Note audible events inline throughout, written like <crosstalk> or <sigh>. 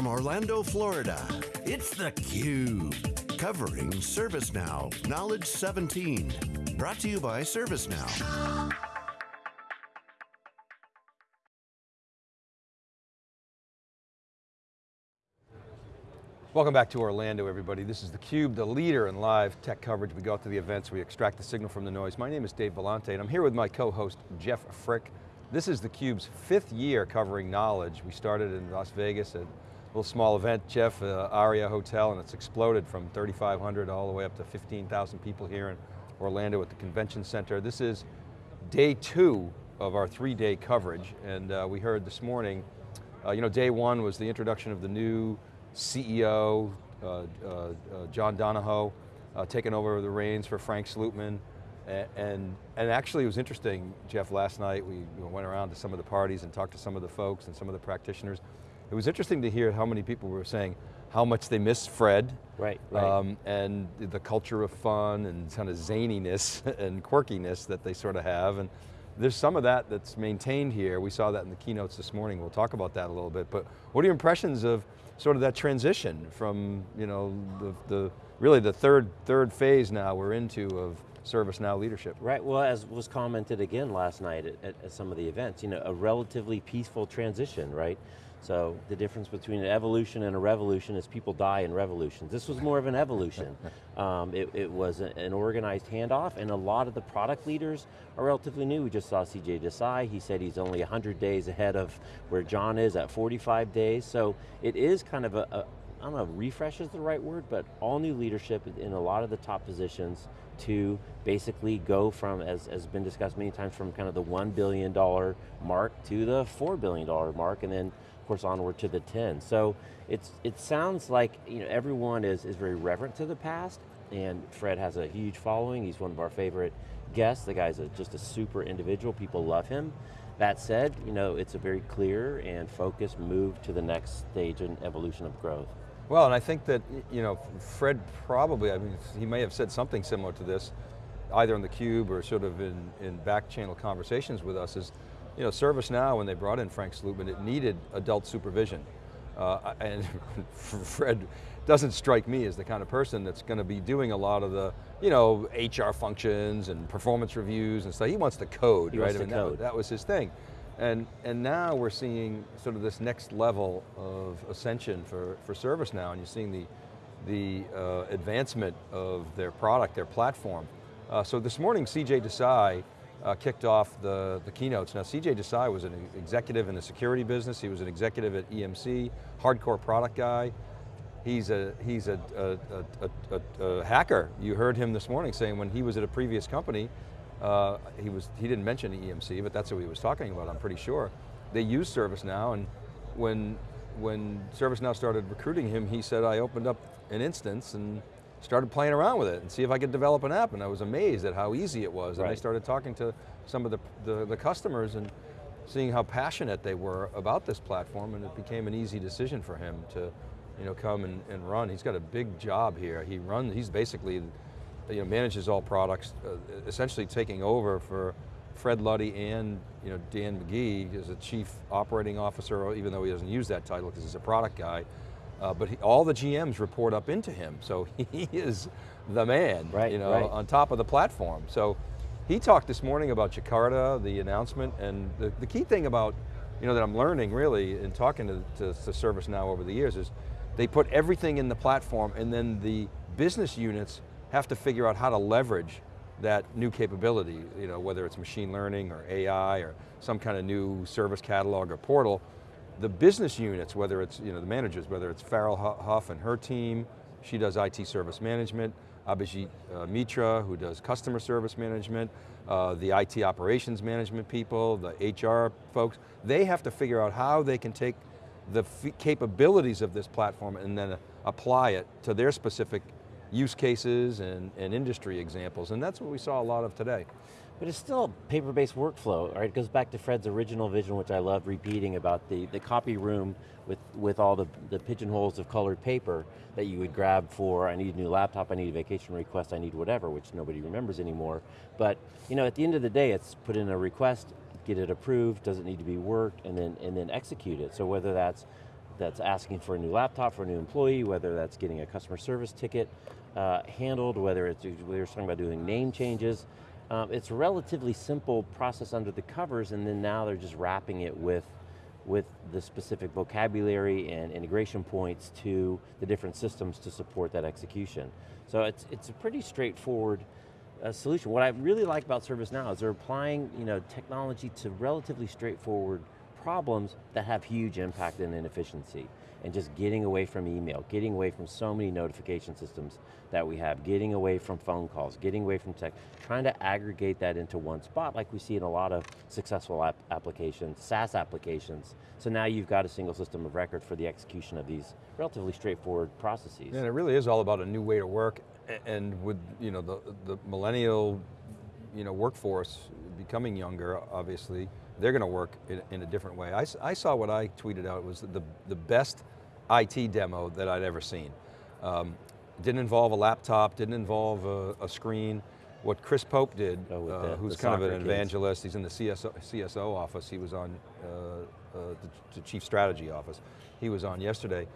from Orlando, Florida, it's theCUBE. Covering ServiceNow Knowledge 17. Brought to you by ServiceNow. Welcome back to Orlando, everybody. This is theCUBE, the leader in live tech coverage. We go out to the events, we extract the signal from the noise. My name is Dave Vellante, and I'm here with my co-host, Jeff Frick. This is theCUBE's fifth year covering knowledge. We started in Las Vegas at little small event, Jeff, uh, Aria Hotel, and it's exploded from 3,500 all the way up to 15,000 people here in Orlando at the convention center. This is day two of our three-day coverage, and uh, we heard this morning, uh, you know, day one was the introduction of the new CEO, uh, uh, uh, John Donahoe, taking over the reins for Frank Slootman. And, and, actually it was interesting, Jeff, last night we went around to some of the parties and talked to some of the folks and some of the practitioners. It was interesting to hear how many people were saying how much they miss Fred. Right, right. Um, and the culture of fun and kind of zaniness <laughs> and quirkiness that they sort of have. And there's some of that that's maintained here. We saw that in the keynotes this morning. We'll talk about that a little bit. But what are your impressions of sort of that transition from, you know, the, the really the third, third phase now we're into of ServiceNow leadership. Right, well as was commented again last night at, at, at some of the events, you know, a relatively peaceful transition, right? So the difference between an evolution and a revolution is people die in revolutions. This was more of an evolution. <laughs> um, it, it, was an organized handoff and a lot of the product leaders are relatively new. We just saw CJ Desai, he said he's only 100 days ahead of where John is at 45 days. So it is kind of a, a I don't know, refresh is the right word, but all new leadership in a lot of the top positions to basically go from, as has been discussed many times, from kind of the $1 billion mark to the $4 billion mark, and then of course onward to the 10. So it's, it sounds like you know, everyone is, is very reverent to the past, and Fred has a huge following, he's one of our favorite guests, the guy's a, just a super individual, people love him. That said, you know, it's a very clear and focused move to the next stage in evolution of growth. Well, and I think that, you know, Fred probably, I mean, he may have said something similar to this, either on the cube or sort of in, in back channel conversations with us is, you know, ServiceNow, when they brought in Frank Slootman, it needed adult supervision. Uh, and <laughs> Fred doesn't strike me as the kind of person that's going to be doing a lot of the, you know, HR functions and performance reviews and stuff. He wants to code, he right? I mean, code. That, that was his thing. And, and now we're seeing sort of this next level of ascension for, for ServiceNow, and you're seeing the, the uh, advancement of their product, their platform. Uh, so this morning, CJ Desai uh, kicked off the, the keynotes. Now CJ Desai was an executive in the security business, he was an executive at EMC, hardcore product guy. He's a, he's a, a, a, a hacker. You heard him this morning saying when he was at a previous company, uh, he, was, he didn't mention EMC, but that's what he was talking about, I'm pretty sure. They use ServiceNow, and when, when ServiceNow started recruiting him, he said, I opened up an instance and started playing around with it and see if I could develop an app, and I was amazed at how easy it was. Right. And I started talking to some of the, the, the customers and seeing how passionate they were about this platform, and it became an easy decision for him to you know, come and, and run. He's got a big job here. He runs, he's basically you know, manages all products, uh, essentially taking over for Fred Luddy and you know, Dan McGee as a chief operating officer, even though he doesn't use that title because he's a product guy. Uh, but he, all the GMs report up into him, so <laughs> he is the man, right, you know, right. on top of the platform. So he talked this morning about Jakarta, the announcement, and the, the key thing about, you know, that I'm learning really in talking to, to, to ServiceNow over the years is they put everything in the platform and then the business units have to figure out how to leverage that new capability, you know, whether it's machine learning or AI or some kind of new service catalog or portal. The business units, whether it's, you know, the managers, whether it's Farrell Hough and her team, she does IT service management, Abhijit uh, Mitra, who does customer service management, uh, the IT operations management people, the HR folks, they have to figure out how they can take the capabilities of this platform and then apply it to their specific use cases and, and industry examples, and that's what we saw a lot of today. But it's still a paper-based workflow, right? It goes back to Fred's original vision, which I love repeating about the, the copy room with, with all the, the pigeonholes of colored paper that you would grab for, I need a new laptop, I need a vacation request, I need whatever, which nobody remembers anymore. But you know, at the end of the day, it's put in a request, get it approved, does it need to be worked, and then, and then execute it. So whether that's that's asking for a new laptop for a new employee, whether that's getting a customer service ticket uh, handled, whether it's, we were talking about doing name changes. Um, it's a relatively simple process under the covers and then now they're just wrapping it with with the specific vocabulary and integration points to the different systems to support that execution. So it's, it's a pretty straightforward uh, solution. What I really like about ServiceNow is they're applying you know, technology to relatively straightforward problems that have huge impact and inefficiency and just getting away from email, getting away from so many notification systems that we have, getting away from phone calls, getting away from text, trying to aggregate that into one spot like we see in a lot of successful app applications, SaaS applications. So now you've got a single system of record for the execution of these relatively straightforward processes. And it really is all about a new way to work and with you know, the, the millennial you know, workforce becoming younger, obviously, they're going to work in, in, a different way. I, I, saw what I tweeted out was the, the best IT demo that I'd ever seen. Um, didn't involve a laptop, didn't involve a, a screen. What Chris Pope did, oh, uh, who's kind of an evangelist, kids. he's in the CSO, CSO office, he was on uh, uh, the, the chief strategy office. He was on yesterday.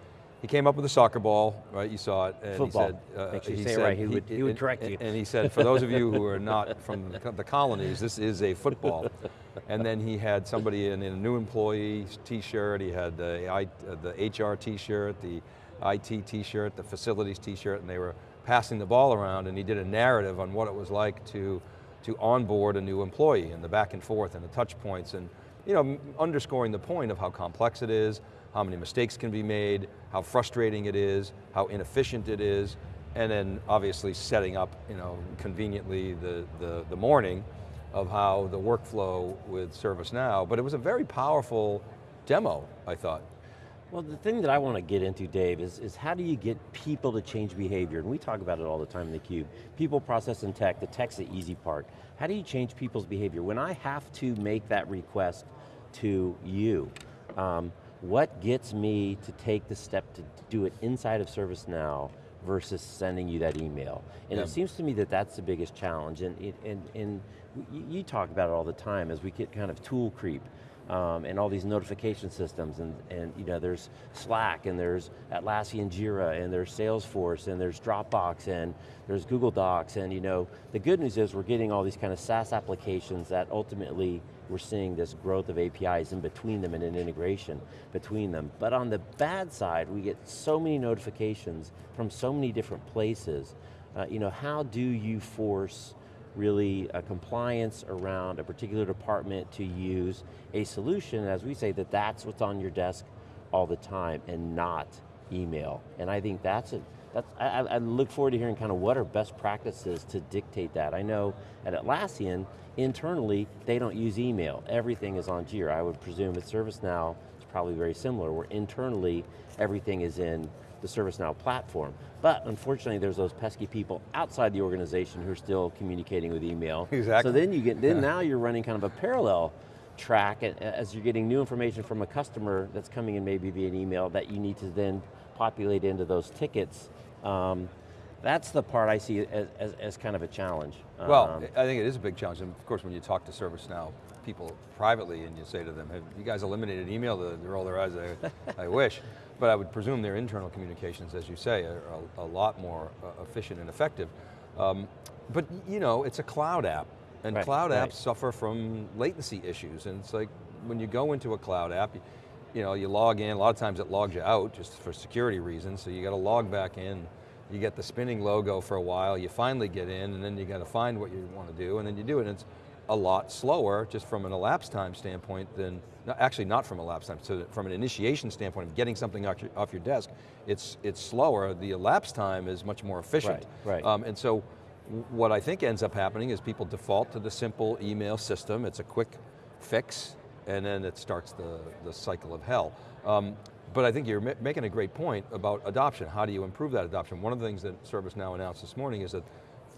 He came up with a soccer ball, right? You saw it, and Football. he said, uh, he said, right. he, would, he would correct and, you. And he said, for those of you who are <laughs> not from the colonies, this is a football. and then he had somebody in, in a new employee t-shirt, he had the, I, the HR t-shirt, the IT t-shirt, the facilities t-shirt, and they were passing the ball around and he did a narrative on what it was like to, to onboard a new employee and the back and forth and the touch points and you know, underscoring the point of how complex it is, how many mistakes can be made, how frustrating it is, how inefficient it is, and then obviously setting up, you know, conveniently the, the, the morning of how the workflow with ServiceNow, but it was a very powerful demo, I thought. Well, the thing that I want to get into, Dave, is, is how do you get people to change behavior? And we talk about it all the time in theCUBE. People, process, and tech, the tech's the easy part. How do you change people's behavior? When I have to make that request to you, um, what gets me to take the step to do it inside of ServiceNow versus sending you that email? And yeah. it seems to me that that's the biggest challenge, and, and, and you talk about it all the time as we get kind of tool creep. Um, and all these notification systems, and, and you know, there's Slack, and there's Atlassian Jira, and there's Salesforce, and there's Dropbox, and there's Google Docs, and you know, the good news is we're getting all these kind of SaaS applications that ultimately we're seeing this growth of APIs in between them and an integration between them. But on the bad side, we get so many notifications from so many different places. Uh, you know, how do you force really a compliance around a particular department to use a solution, as we say, that that's what's on your desk all the time and not email. And I think that's a, that's, I, I, look forward to hearing kind of what are best practices to dictate that. I know at Atlassian, internally, they don't use email. Everything is on Jira. I would presume at ServiceNow, it's probably very similar, where internally, everything is in the ServiceNow platform. But unfortunately, there's those pesky people outside the organization who are still communicating with email. Exactly. So then you get, then yeah. now you're running kind of a parallel track as you're getting new information from a customer that's coming in maybe via an email that you need to then populate into those tickets um, that's the part I see as, as, as kind of a challenge. Well, um, I think it is a big challenge, and of course when you talk to ServiceNow people privately and you say to them, have you guys eliminated email? They roll their eyes, I, <laughs> I wish. But I would presume their internal communications, as you say, are a, a lot more uh, efficient and effective. Um, but you know, it's a cloud app, and right, cloud right. apps suffer from latency issues, and it's like, when you go into a cloud app, you know, you log in, a lot of times it logs you out just for security reasons, so you got to log back in, you get the spinning logo for a while, you finally get in, and then you got to find what you want to do, and then you do it, and it's a lot slower, just from an elapsed time standpoint than, actually not from a elapsed time, so from an initiation standpoint of getting something off your, off your desk, it's, it's slower, the elapsed time is much more efficient. Right, right. Um, and so, what I think ends up happening is people default to the simple email system, it's a quick fix, and then it starts the, the cycle of hell. Um, but I think you're making a great point about adoption. How do you improve that adoption? One of the things that ServiceNow announced this morning is that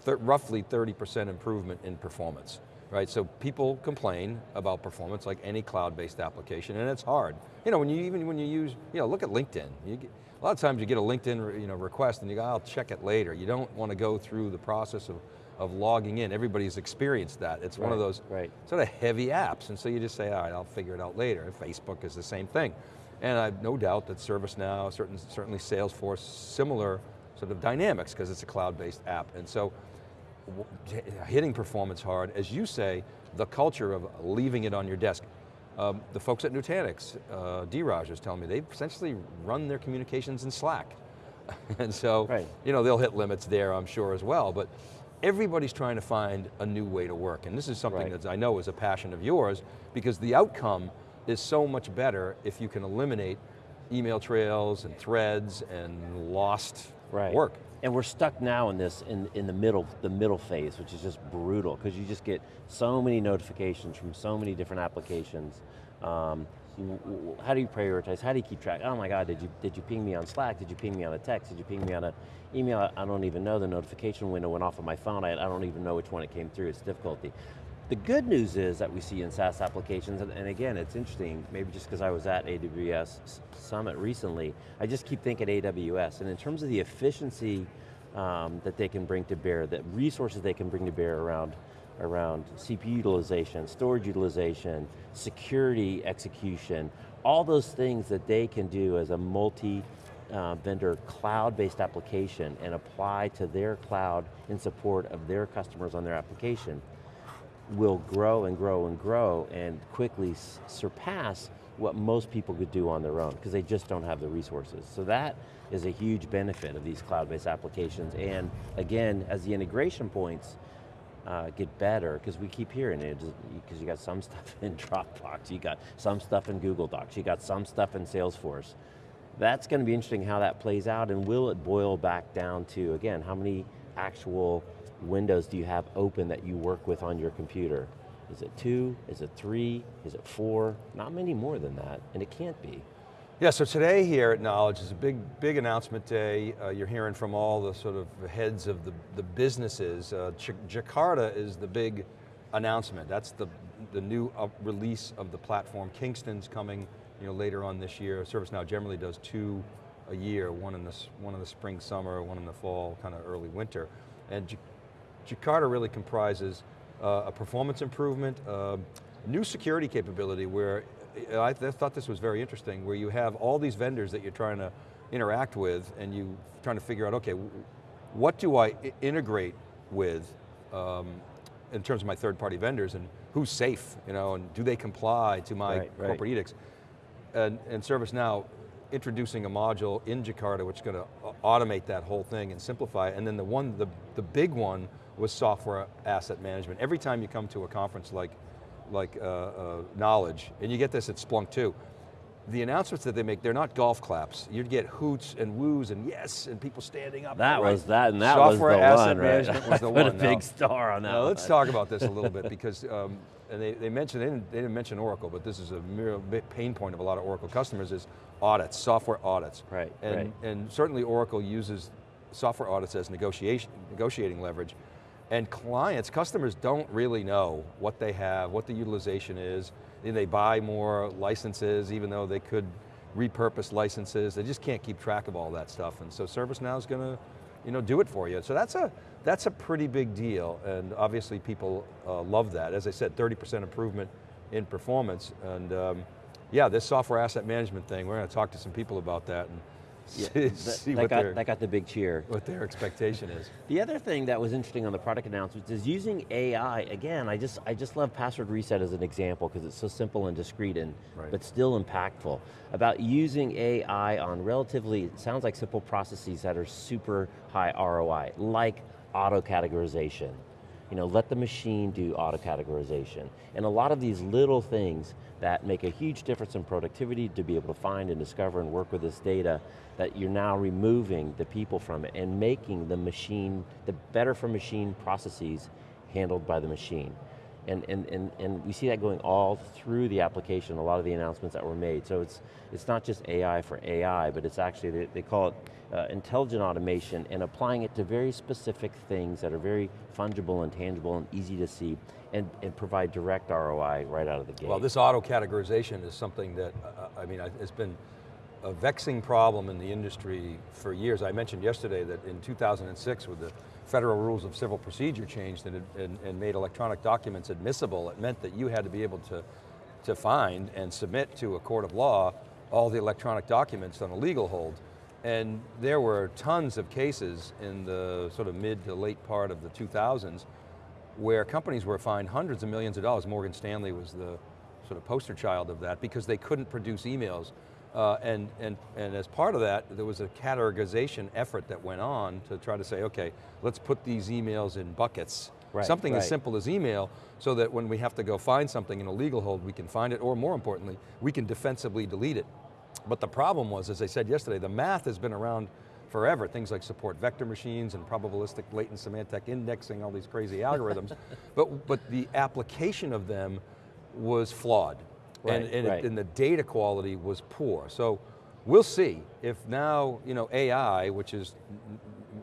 th roughly 30% improvement in performance. Right, so people complain about performance like any cloud-based application, and it's hard. You know, when you even when you use, you know, look at LinkedIn. Get, a lot of times you get a LinkedIn you know, request and you go, I'll check it later. You don't want to go through the process of of logging in. Everybody's experienced that. It's right, one of those right. sort of heavy apps, and so you just say, all right, I'll figure it out later. Facebook is the same thing. And I've no doubt that ServiceNow, certain, certainly Salesforce, similar sort of dynamics because it's a cloud-based app. And so, hitting performance hard, as you say, the culture of leaving it on your desk. Um, the folks at Nutanix, uh, Dheeraj was telling me, they essentially run their communications in Slack. <laughs> and so, right. you know, they'll hit limits there, I'm sure, as well. But everybody's trying to find a new way to work. And this is something right. that I know is a passion of yours, because the outcome is so much better if you can eliminate email trails and threads and lost right. work. And we're stuck now in this, in, in the middle, the middle phase, which is just brutal, because you just get so many notifications from so many different applications. Um, how do you prioritize? How do you keep track? Oh my God, did you, did you ping me on Slack? Did you ping me on a text? Did you ping me on an email? I don't even know, the notification window went off on my phone. I, I don't even know which one it came through, it's difficulty. The good news is that we see in SaaS applications, and, and again, it's interesting, maybe just because I was at AWS Summit recently, I just keep thinking AWS, and in terms of the efficiency um, that they can bring to bear, the resources they can bring to bear around, around CPU utilization, storage utilization, security execution, all those things that they can do as a multi uh, vendor cloud-based application and apply to their cloud in support of their customers on their application will grow and grow and grow and quickly surpass what most people could do on their own because they just don't have the resources. So that is a huge benefit of these cloud-based applications and again, as the integration points uh, get better, because we keep hearing it, because you got some stuff <laughs> in Dropbox, you got some stuff in Google Docs, you got some stuff in Salesforce. That's going to be interesting how that plays out and will it boil back down to, again, how many actual windows do you have open that you work with on your computer? Is it two, is it three, is it four? Not many more than that, and it can't be. Yeah, so today here at Knowledge is a big, big announcement day. Uh, you're hearing from all the sort of heads of the, the businesses. Uh, Jakarta is the big announcement. That's the, the new release of the platform. Kingston's coming you know, later on this year. ServiceNow generally does two a year, one in the, one in the spring, summer, one in the fall, kind of early winter. And Jakarta really comprises uh, a performance improvement, uh, new security capability where uh, I th thought this was very interesting, where you have all these vendors that you're trying to interact with and you trying to figure out, okay, what do I integrate with um, in terms of my third party vendors and who's safe, you know, and do they comply to my right, corporate right. edicts? And, and ServiceNow introducing a module in Jakarta which is going to automate that whole thing and simplify it. And then the one, the, the big one was software asset management. Every time you come to a conference like, like uh, uh, Knowledge, and you get this at Splunk too, the announcements that they make, they're not golf claps. You'd get hoots and woos and yes, and people standing up. That right. was that, and that Software was the asset one, management right? was <laughs> the one. a big star on that now, one. Let's talk about this a little bit <laughs> because, um, and they, they mentioned, they didn't, they didn't mention Oracle, but this is a real pain point of a lot of Oracle customers is audits, software audits. Right, and, right. And certainly Oracle uses software audits as negotiation, negotiating leverage. And clients, customers don't really know what they have, what the utilization is. They buy more licenses even though they could repurpose licenses. They just can't keep track of all that stuff. And so ServiceNow is going to you know, do it for you. So that's a, that's a pretty big deal. And obviously people uh, love that. As I said, 30% improvement in performance. And um, yeah, this software asset management thing, we're going to talk to some people about that. And yeah, <laughs> that, that, got, that got the big cheer. What their expectation is. The other thing that was interesting on the product announcements is using AI, again, I just, I just love password reset as an example because it's so simple and discreet and, right. but still impactful. About using AI on relatively, it sounds like simple processes that are super high ROI, like auto categorization. You know, let the machine do auto categorization. And a lot of these little things that make a huge difference in productivity to be able to find and discover and work with this data that you're now removing the people from it and making the machine, the better for machine processes handled by the machine. And, and, and, and we see that going all through the application, a lot of the announcements that were made. So it's, it's not just AI for AI, but it's actually, they, they call it uh, intelligent automation and applying it to very specific things that are very fungible and tangible and easy to see and, and provide direct ROI right out of the gate. Well, this auto categorization is something that, uh, I mean, it's been a vexing problem in the industry for years. I mentioned yesterday that in 2006 with the federal rules of civil procedure changed and, and, and made electronic documents admissible, it meant that you had to be able to, to find and submit to a court of law all the electronic documents on a legal hold. And there were tons of cases in the sort of mid to late part of the 2000s where companies were fined hundreds of millions of dollars. Morgan Stanley was the sort of poster child of that because they couldn't produce emails. Uh, and, and, and as part of that, there was a categorization effort that went on to try to say, okay, let's put these emails in buckets. Right, something right. as simple as email, so that when we have to go find something in a legal hold, we can find it, or more importantly, we can defensively delete it. But the problem was, as I said yesterday, the math has been around forever. Things like support vector machines and probabilistic latent semantic indexing, all these crazy algorithms. <laughs> but, but the application of them was flawed. Right, and, and, right. it, and the data quality was poor. So we'll see if now, you know, AI, which is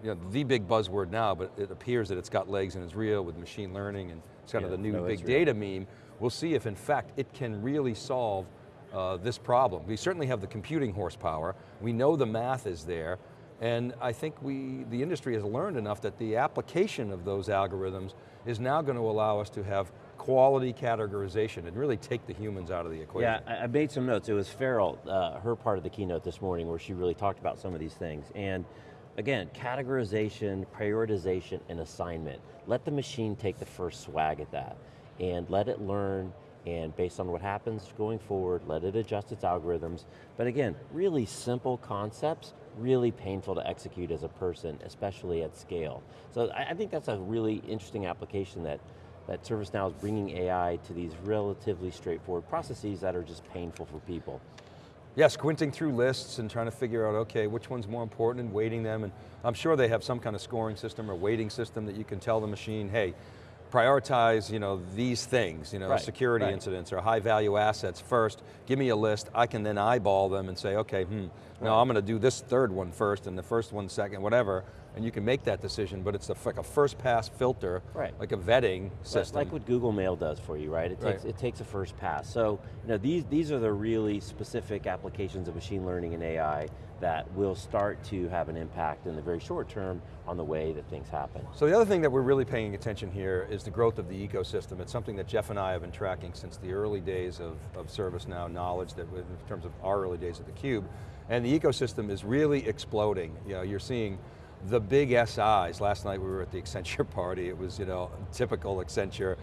you know, the big buzzword now, but it appears that it's got legs and is real with machine learning and it's kind Yeah, of the new no, big data meme. We'll see if in fact it can really solve uh, this problem. We certainly have the computing horsepower. We know the math is there. And I think we, the industry has learned enough that the application of those algorithms is now going to allow us to have quality categorization and really take the humans out of the equation. Yeah, I, made some notes. It was Farrell, uh, her part of the keynote this morning where she really talked about some of these things. And again, categorization, prioritization, and assignment. Let the machine take the first swag at that and let it learn and based on what happens going forward, let it adjust its algorithms. But again, really simple concepts, really painful to execute as a person, especially at scale. So I, think that's a really interesting application that that ServiceNow is bringing AI to these relatively straightforward processes that are just painful for people. Yeah, squinting through lists and trying to figure out, okay, which one's more important and weighting them, and I'm sure they have some kind of scoring system or weighting system that you can tell the machine, hey, prioritize you know, these things, you know, Right, security right. incidents or high value assets first, give me a list, I can then eyeball them and say, okay, hmm, no, I'm going to do this third one first and the first one second, whatever, and you can make that decision, but it's a, like a first pass filter, Right. like a vetting system. Like what Google Mail does for you, right? It takes, Right. it takes a first pass. So, you know, these, these are the really specific applications of machine learning and AI that will start to have an impact in the very short term on the way that things happen. So the other thing that we're really paying attention here is the growth of the ecosystem. It's something that Jeff and I have been tracking since the early days of, of ServiceNow knowledge, that in terms of our early days at theCUBE. And the ecosystem is really exploding. You know, you're seeing the big SIs. Last night we were at the Accenture <laughs> party. It was, you know, typical Accenture,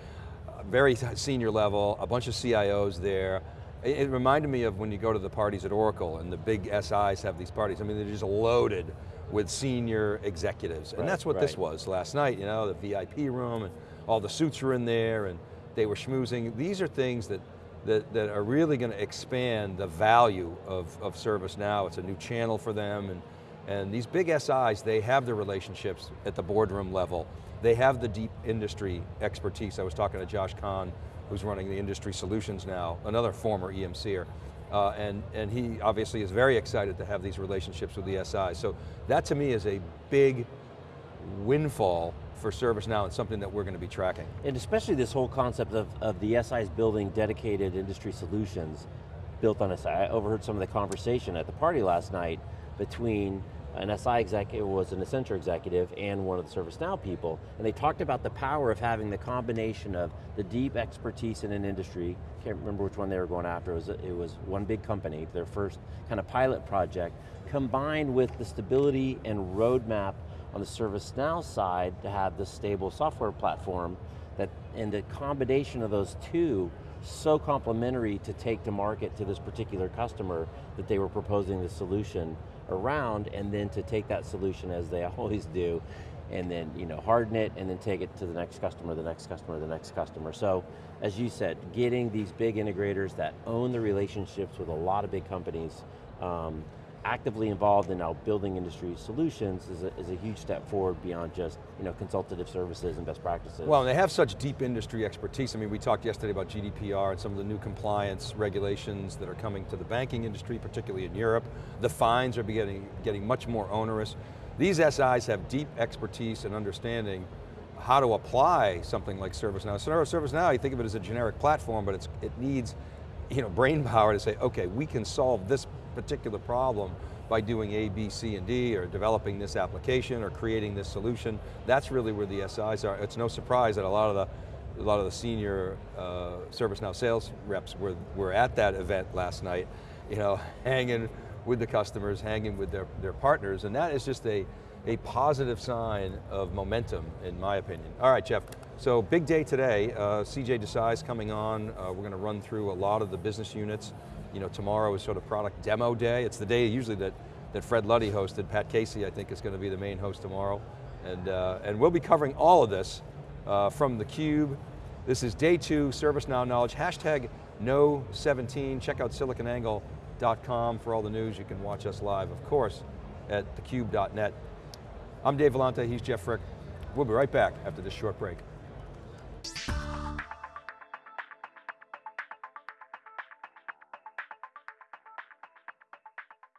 uh, very senior level, a bunch of CIOs there. It, reminded me of when you go to the parties at Oracle and the big SIs have these parties. I mean, they're just loaded with senior executives. And Right, that's what this was last night, you know, the VIP room and all the suits were in there and they were schmoozing. These are things that, that, that are really going to expand the value of, of ServiceNow. It's a new channel for them and, and these big SIs, they have the relationships at the boardroom level. They have the deep industry expertise. I was talking to Josh Kahn, who's running the industry solutions now, another former EMCer. Uh, and, and he obviously is very excited to have these relationships with the SIs. So that to me is a big windfall for ServiceNow and something that we're going to be tracking. And especially this whole concept of, of the SIs building dedicated industry solutions built on SI. I overheard some of the conversation at the party last night between an SI executive, was an Accenture executive, and one of the ServiceNow people, and they talked about the power of having the combination of the deep expertise in an industry, can't remember which one they were going after, it was, it was one big company, their first kind of pilot project, combined with the stability and roadmap on the ServiceNow side to have the stable software platform that, and the combination of those two so complementary to take to market to this particular customer that they were proposing the solution around and then to take that solution as they <laughs> always do and then you know harden it and then take it to the next customer, the next customer, the next customer. So as you said, getting these big integrators that own the relationships with a lot of big companies um, actively involved in now building industry solutions is a, is a huge step forward beyond just you know, consultative services and best practices. Well, and they have such deep industry expertise. I mean, we talked yesterday about GDPR and some of the new compliance regulations that are coming to the banking industry, particularly in Europe. The fines are getting, getting much more onerous. These SIs have deep expertise and understanding how to apply something like ServiceNow. ServiceNow, you think of it as a generic platform, but it needs you know, brain power to say, okay, we can solve this particular problem by doing A, B, C, and D, or developing this application, or creating this solution. That's really where the SIs are. It's no surprise that a lot of the, a lot of the senior uh, ServiceNow sales reps were, were at that event last night. you know, <laughs> hanging with the customers, hanging with their, their partners, and that is just a, a positive sign of momentum, in my opinion. All right, Jeff, so big day today. Uh, CJ Desai's coming on. Uh, we're going to run through a lot of the business units. You know, tomorrow is sort of product demo day. It's the day usually that, that Fred Luddy hosted. Pat Casey, I think, is going to be the main host tomorrow. And, uh, and we'll be covering all of this uh, from theCUBE. This is day two, ServiceNow Knowledge, hashtag Know17. Check out siliconangle.com for all the news. You can watch us live, of course, at thecube.net. I'm Dave Vellante, he's Jeff Frick. We'll be right back after this short break.